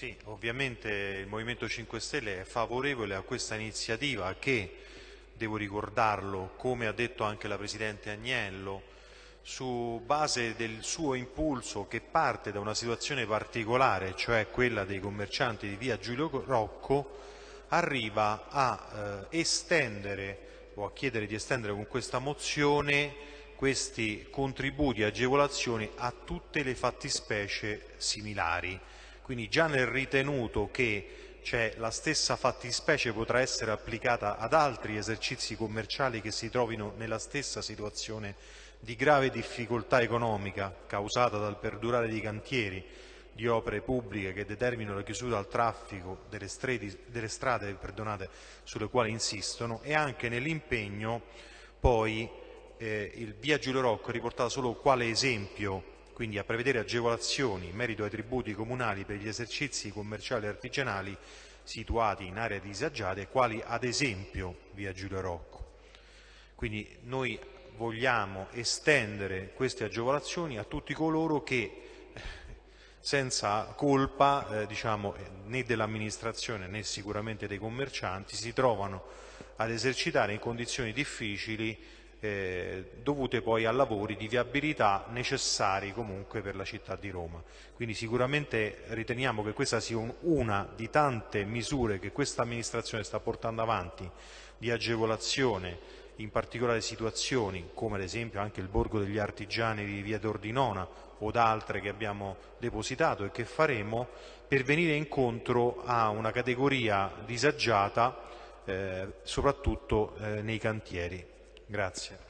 Sì, ovviamente il Movimento 5 Stelle è favorevole a questa iniziativa che, devo ricordarlo, come ha detto anche la Presidente Agnello, su base del suo impulso che parte da una situazione particolare, cioè quella dei commercianti di via Giulio Rocco, arriva a eh, estendere o a chiedere di estendere con questa mozione questi contributi e agevolazioni a tutte le fattispecie similari. Quindi già nel ritenuto che cioè, la stessa fattispecie potrà essere applicata ad altri esercizi commerciali che si trovino nella stessa situazione di grave difficoltà economica causata dal perdurare di cantieri di opere pubbliche che determinano la chiusura al traffico delle, stredi, delle strade sulle quali insistono e anche nell'impegno poi eh, il via Giulio Rocco è riportato solo quale esempio quindi a prevedere agevolazioni in merito ai tributi comunali per gli esercizi commerciali e artigianali situati in aree disagiate, quali ad esempio via Giulio Rocco. Quindi noi vogliamo estendere queste agevolazioni a tutti coloro che senza colpa eh, diciamo, né dell'amministrazione né sicuramente dei commercianti si trovano ad esercitare in condizioni difficili eh, dovute poi a lavori di viabilità necessari comunque per la città di Roma. Quindi sicuramente riteniamo che questa sia un, una di tante misure che questa amministrazione sta portando avanti di agevolazione in particolari situazioni, come ad esempio anche il Borgo degli Artigiani di Via d'Ordinona o da altre che abbiamo depositato e che faremo, per venire incontro a una categoria disagiata eh, soprattutto eh, nei cantieri. Grazie.